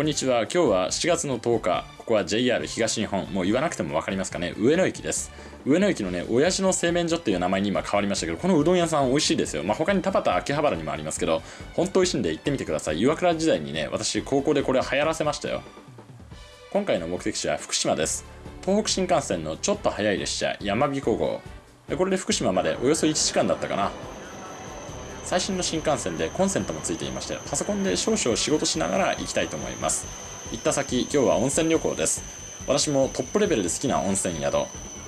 こんにちは。今日は7月の10日。ここは JR 東日本。もう言わなくても分かりますかね。上野駅です。上野駅のね、親父の製麺所っていう名前に今変わりましたけど、このうどん屋さん美味しいですよ。まあ、他に田端秋葉原にもありますけど、本当美味しいんで行ってみてください。岩倉時代にね、私高校でこれ流行らせましたよ。今回の目的地は福島です。東北新幹線のちょっと早い列車、山彦号。これで福島までおよそ1時間だったかな。最新の新幹線でコンセントもついていましてパソコンで少々仕事しながら行きたいと思います。行った先今日は温泉旅行です。私もトップレベルで好きな温泉宿。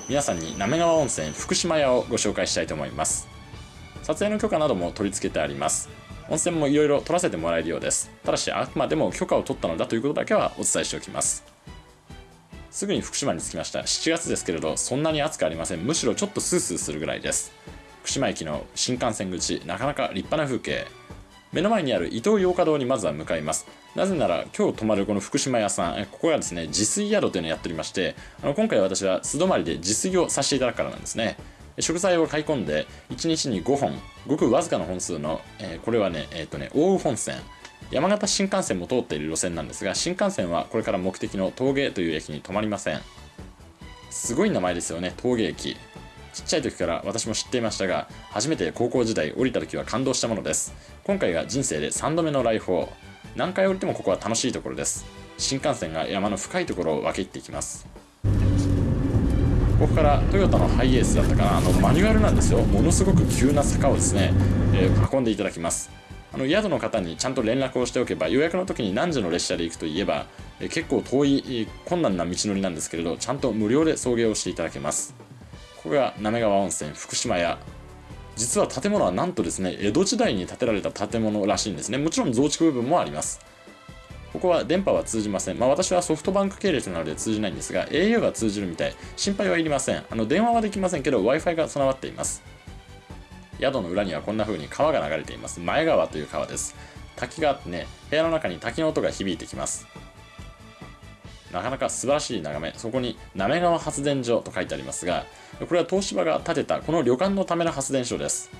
皆さんに滑川温泉福島屋をご紹介したいと思います。撮影の許可なども取り付けてあります。温泉もいろいろ取らせてもらえるようです。ただしあくまでも許可を取ったのだということだけはお伝えしておきます。すぐに福島に着きました。7月ですけれどそんなに暑くありません。むしろちょっとスースーするぐらいです。福島駅の新幹線口なかなか立派な風景。目の前にある伊東洋華堂にまずは向かいます。なぜなら今日泊まるこの福島屋さんここがですね自炊宿というのをやっておりましてあの今回私は素泊まりで自炊をさせていただくからなんですね。食材を買い込んで1日に5本ごくわずかな本数の、えー、これはねえっ、ー、とね奥羽本線。山形新幹線も通っている路線なんですが新幹線はこれから目的の峠という駅に止まりません。すごい名前ですよね峠駅。ちっちゃい時から私も知っていましたが初めて高校時代降りた時は感動したものです。今回が人生で3度目の来訪。何回降りてもここは楽しいところです。新幹線が山の深いところを分け入っていきます。ここからトヨタのハイエースだったかな。あのマニュアルなんですよ。ものすごく急な坂をですね、えー、運んでいただきます。あの宿の方にちゃんと連絡をしておけば予約の時に何時の列車で行くといえば、えー、結構遠い困難な道のりなんですけれどちゃんと無料で送迎をしていただけます。ここが滑川温泉福島屋実は建物はなんとですね江戸時代に建てられた建物らしいんですねもちろん増築部分もありますここは電波は通じません。まあ私はソフトバンク系列なので通じないんですが、au が通じるみたい。心配はいりません。あの電話はできませんけど Wi-Fi が備わっています。宿の裏にはこんな風に川が流れています。前川という川です。滝があってね、部屋の中に滝の音が響いてきます。なかなか素晴らしい眺めそこに滑川発電所と書いてありますがこれは東芝が建てたこの旅館のための発電所です。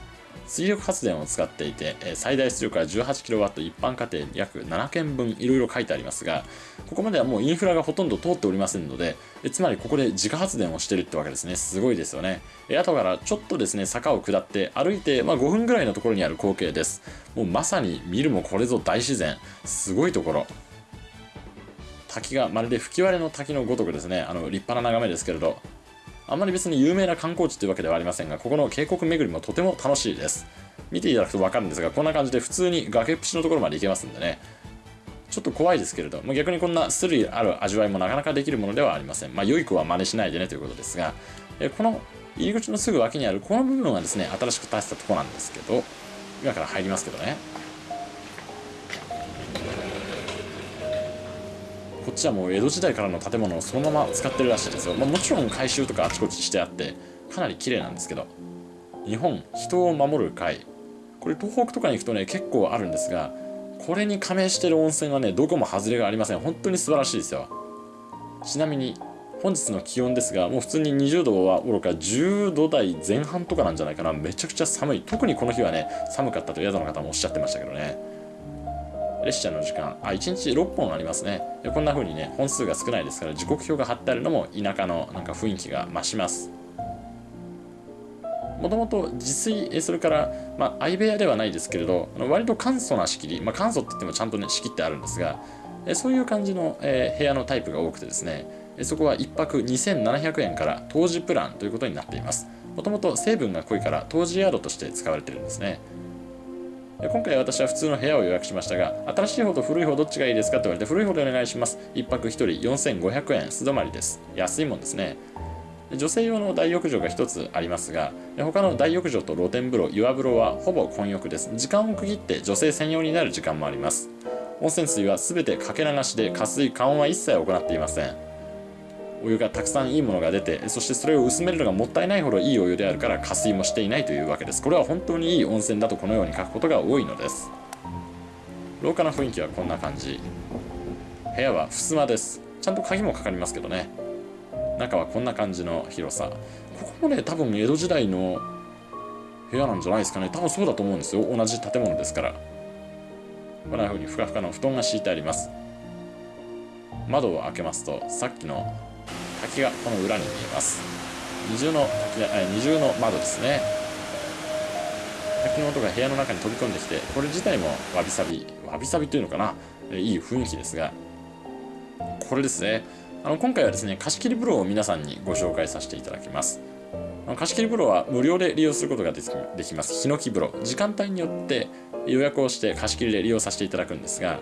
水力発電を使っていて最大出力は 18kW 一般家庭約7件分いろいろ書いてありますがここまではもうインフラがほとんど通っておりませんのでつまりここで自家発電をしてるってわけですね。すごいですよね。後からちょっとですね坂を下って歩いて、まあ、5分ぐらいのところにある光景です。もうまさに見るもこれぞ大自然。すごいところ。滝がまるで吹き割れの滝のごとくですねあの立派な眺めですけれどあんまり別に有名な観光地というわけではありませんがここの渓谷巡りもとても楽しいです。見ていただくと分かるんですがこんな感じで普通に崖っぷちのところまで行けますんでね。ちょっと怖いですけれど、まあ、逆にこんなスリある味わいもなかなかできるものではありません。まあ良い子は真似しないでねということですがえこの入り口のすぐ脇にあるこの部分はですね新しく建てたとこなんですけど今から入りますけどね。っちはもう江戸時代からの建物をそのまま使ってるらしいですよ、まあ、もちろん改修とかあちこちしてあってかなり綺麗なんですけど日本人を守る会。これ東北とかに行くとね結構あるんですがこれに加盟してる温泉はねどこも外れがありません。本当に素晴らしいですよ。ちなみに本日の気温ですがもう普通に20度はおろか10度台前半とかなんじゃないかな。めちゃくちゃ寒い。特にこの日はね寒かったと宿の方もおっしゃってましたけどね。列車の時間あ1日6本ありますね。こんな風にね本数が少ないですから時刻表が貼ってあるのも田舎のなんか雰囲気が増します。もともと自炊それから、まあ、相部屋ではないですけれど割と簡素な仕切り、まあ、簡素って言ってもちゃんとね仕切ってあるんですがそういう感じの、えー、部屋のタイプが多くてですねそこは1泊2700円から当時プランということになっています。もともと成分が濃いから当時宿として使われているんですね。今回私は普通の部屋を予約しましたが新しい方と古い方どっちがいいですかと言われて古い方でお願いします。1泊1人4500円。素泊まりです。安いもんですね。女性用の大浴場が1つありますが他の大浴場と露天風呂岩風呂はほぼ混浴です。時間を区切って女性専用になる時間もあります。温泉水は全てかけ流しで加水加温は一切行っていません。お湯がたくさんいいものが出てそしてそれを薄めるのがもったいないほどいいお湯であるから加水もしていないというわけです。これは本当にいい温泉だとこのように書くことが多いのです。廊下の雰囲気はこんな感じ。部屋は襖です。ちゃんと鍵もかかりますけどね。中はこんな感じの広さ。ここもね多分江戸時代の部屋なんじゃないですかね。多分そうだと思うんですよ。同じ建物ですから。こんな風にふかふかの布団が敷いてあります。窓を開けますとさっきの滝がこの裏に見えます。二重の滝あ二重の窓ですね。滝の音が部屋の中に飛び込んできてこれ自体もわびさびわびさびというのかな？いい雰囲気ですが。これですね。あの今回はですね貸し切り風呂を皆さんにご紹介させていただきます。貸し切り風呂は無料で利用することができます。ヒノキ風呂。時間帯によって予約をして貸し切りで利用させていただくんですが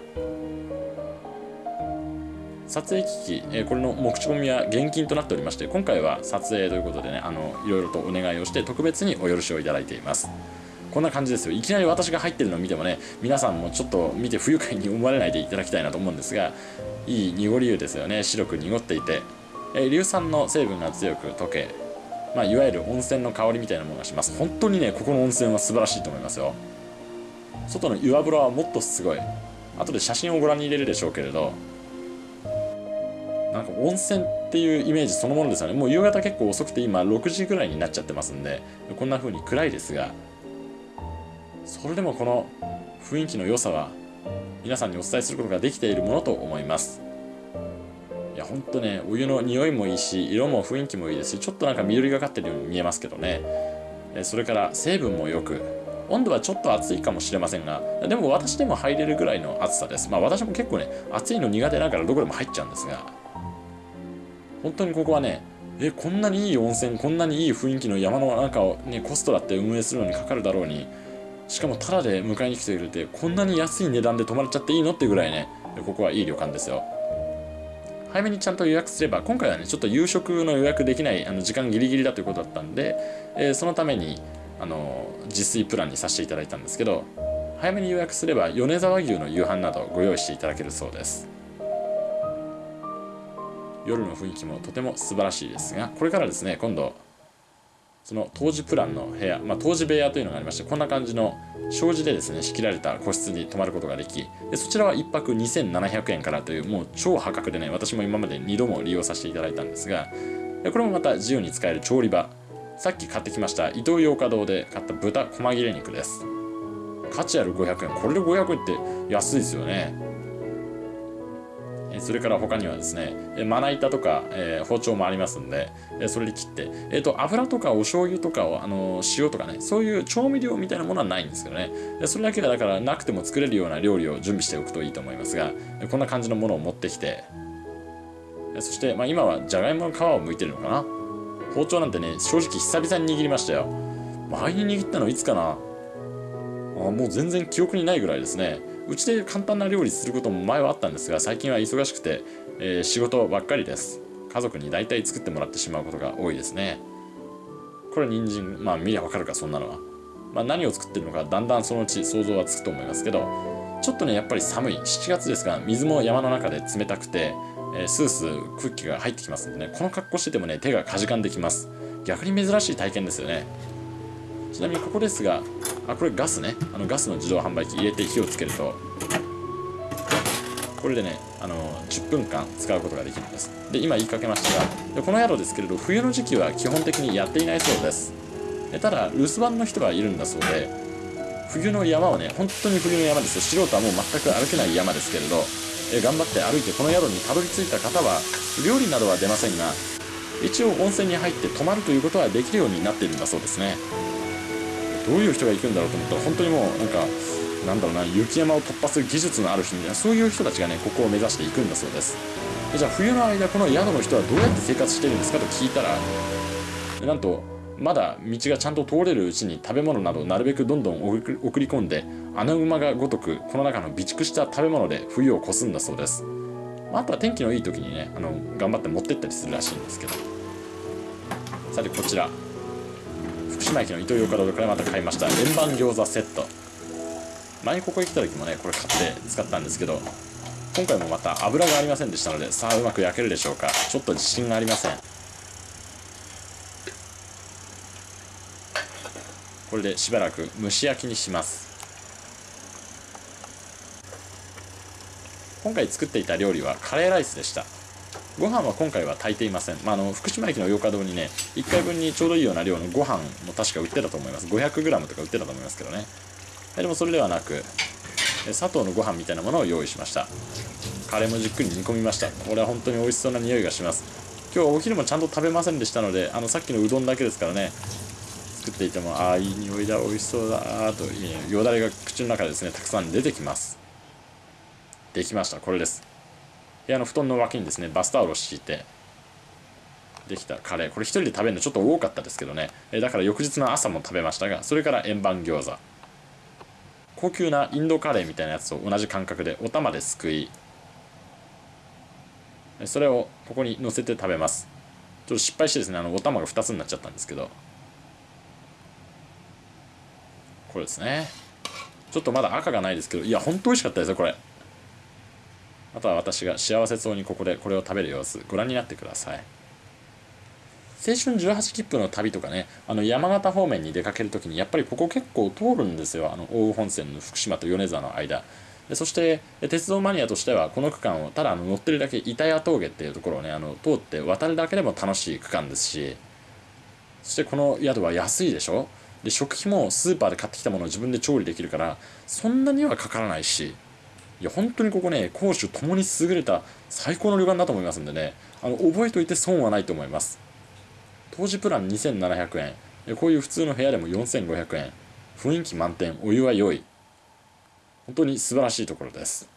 撮影機器、えこれの持ち込みは現金となっておりまして今回は撮影ということでねあのいろいろとお願いをして特別にお許しをいただいています。こんな感じですよ。いきなり私が入ってるのを見てもね皆さんもちょっと見て不愉快に思われないでいただきたいなと思うんですがいい濁り湯ですよね。白く濁っていて、え硫酸の成分が強く溶けまあ、いわゆる温泉の香りみたいなものがします。本当にねここの温泉は素晴らしいと思いますよ。外の岩風呂はもっとすごい。後で写真をご覧に入れるでしょうけれどなんか温泉っていうイメージそのものですよね。もう夕方結構遅くて今6時ぐらいになっちゃってますんでこんな風に暗いですがそれでもこの雰囲気の良さは皆さんにお伝えすることができているものと思います。いやほんとねお湯の匂いもいいし色も雰囲気もいいですしちょっとなんか緑がかってるように見えますけどね。それから成分もよく温度はちょっと暑いかもしれませんがでも私でも入れるぐらいの暑さです。まあ私も結構ね暑いの苦手だからどこでも入っちゃうんですが本当にここはねえこんなにいい温泉こんなにいい雰囲気の山の中をねコストだって運営するのにかかるだろうにしかもタダで迎えに来てくれてこんなに安い値段で泊まれちゃっていいのってぐらいねここはいい旅館ですよ。早めにちゃんと予約すれば今回はねちょっと夕食の予約できないあの時間ギリギリだということだったんで、えー、そのためにあの自炊プランにさせていただいたんですけど早めに予約すれば米沢牛の夕飯などご用意していただけるそうです。夜の雰囲気もとても素晴らしいですがこれからですね今度その当時プランの部屋、まあ、当時部屋というのがありましてこんな感じの障子でですね仕切られた個室に泊まることができでそちらは1泊2700円からというもう超破格でね私も今まで2度も利用させていただいたんですがこれもまた自由に使える調理場。さっき買ってきました伊東洋華堂で買った豚細切れ肉です。価値ある500円。これで500円って安いですよね。それから他にはですねまな板とか、えー、包丁もありますんでえそれで切って、えーと、油とかお醤油とかをあの塩とかねそういう調味料みたいなものはないんですけどね。それだけでだからなくても作れるような料理を準備しておくといいと思いますがこんな感じのものを持ってきてそして、まあ、今はじゃがいもの皮を剥いてるのかな。包丁なんてね正直久々に握りましたよ。前に握ったのいつかな。あもう全然記憶にないぐらいですね。うちで簡単な料理することも前はあったんですが最近は忙しくて、えー、仕事ばっかりです。家族に大体作ってもらってしまうことが多いですね。これ人参まあ見りゃわかるかそんなのは、まあ、何を作ってるのかだんだんそのうち想像はつくと思いますけどちょっとねやっぱり寒い。7月ですが水も山の中で冷たくて、えー、スースー空気が入ってきますんでね。この格好しててもね手がかじかんできます。逆に珍しい体験ですよね。ちなみにここですがあこれガスね。あのガスの自動販売機入れて火をつけると。これでねあの10分間使うことができるんです。で今言いかけましたがでこの宿ですけれど冬の時期は基本的にやっていないそうです。でただ留守番の人がいるんだそうで冬の山はね本当に冬の山ですよ。素人はもう全く歩けない山ですけれどえ頑張って歩いてこの宿にたどり着いた方は料理などは出ませんが一応温泉に入って泊まるということはできるようになっているんだそうですね。どういう人が行くんだろうと思ったら本当にもうなんかなんだろうな雪山を突破する技術のある人みたいなそういう人たちがねここを目指していくんだそうです。でじゃあ冬の間この宿の人はどうやって生活してるんですかと聞いたらなんとまだ道がちゃんと通れるうちに食べ物などなるべくどんどん送り込んで穴馬がごとくこの中の備蓄した食べ物で冬を越すんだそうです、まあ、あとは天気のいい時にねあの頑張って持ってったりするらしいんですけど。さてこちら。福島駅のイトーヨーカドーからまた買いました。円盤餃子セット。前にここに来た時もねこれ買って使ったんですけど今回もまた油がありませんでしたのでさあうまく焼けるでしょうか。ちょっと自信がありません。これでしばらく蒸し焼きにします。今回作っていた料理はカレーライスでした。ご飯は今回は炊いていません、まあ、あの福島駅の洋華堂にね1回分にちょうどいいような量のご飯も確か売ってたと思います。500g とか売ってたと思いますけどね。でもそれではなく砂糖のご飯みたいなものを用意しました。カレーもじっくり煮込みました。これは本当に美味しそうな匂いがします。今日はお昼もちゃんと食べませんでしたのであのさっきのうどんだけですからね。作っていてもああいい匂いだ美味しそうだとよだれが口の中でですねたくさん出てきます。できました。これです。部屋の布団の脇にですねバスタオルを敷いてできたカレー。これ1人で食べるのちょっと多かったですけどね。だから翌日の朝も食べましたがそれから円盤餃子。高級なインドカレーみたいなやつと同じ感覚でお玉ですくい。それをここに乗せて食べます。ちょっと失敗してですねあのお玉が2つになっちゃったんですけど。これですね。ちょっとまだ赤がないですけどいや本当美味しかったですよこれ。あとは私が幸せそうにここでこれを食べる様子ご覧になってください。青春18切符の旅とかねあの山形方面に出かけるときにやっぱりここ結構通るんですよ。あの奥羽本線の福島と米沢の間。そして鉄道マニアとしてはこの区間をただあの乗ってるだけ板谷峠っていうところをねあの通って渡るだけでも楽しい区間ですし。そしてこの宿は安いでしょ？で食費もスーパーで買ってきたものを自分で調理できるからそんなにはかからないし。いや本当にここね攻守ともに優れた最高の旅館だと思いますんでね。あの覚えておいて損はないと思います。当時プラン2700円。こういう普通の部屋でも4500円。雰囲気満点。お湯は良い。本当に素晴らしいところです。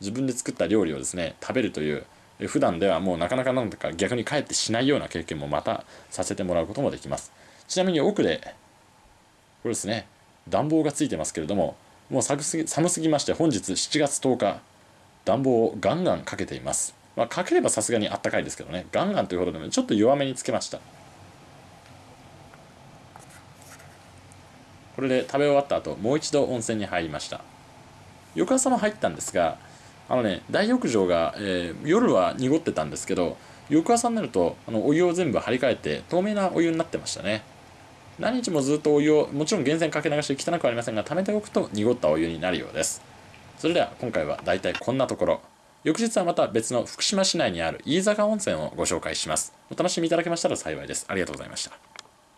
自分で作った料理をですね食べるという。普段ではもうなかなかなんとか逆に帰ってしないような経験もまたさせてもらうこともできます。ちなみに奥でこれですね暖房がついてますけれどももう寒すぎ寒すぎまして本日7月10日暖房をガンガンかけています。まあかければさすがにあったかいですけどね。ガンガンというほどでもちょっと弱めにつけました。これで食べ終わった後もう一度温泉に入りました。翌朝も入ったんですがあのね大浴場が、えー、夜は濁ってたんですけど翌朝になるとあのお湯を全部張り替えて透明なお湯になってましたね。何日もずっとお湯をもちろん源泉かけ流し汚くはありませんが溜めておくと濁ったお湯になるようです。それでは今回はだいたいこんなところ。翌日はまた別の福島市内にある飯坂温泉をご紹介します。お楽しみいただけましたら幸いです。ありがとうございました。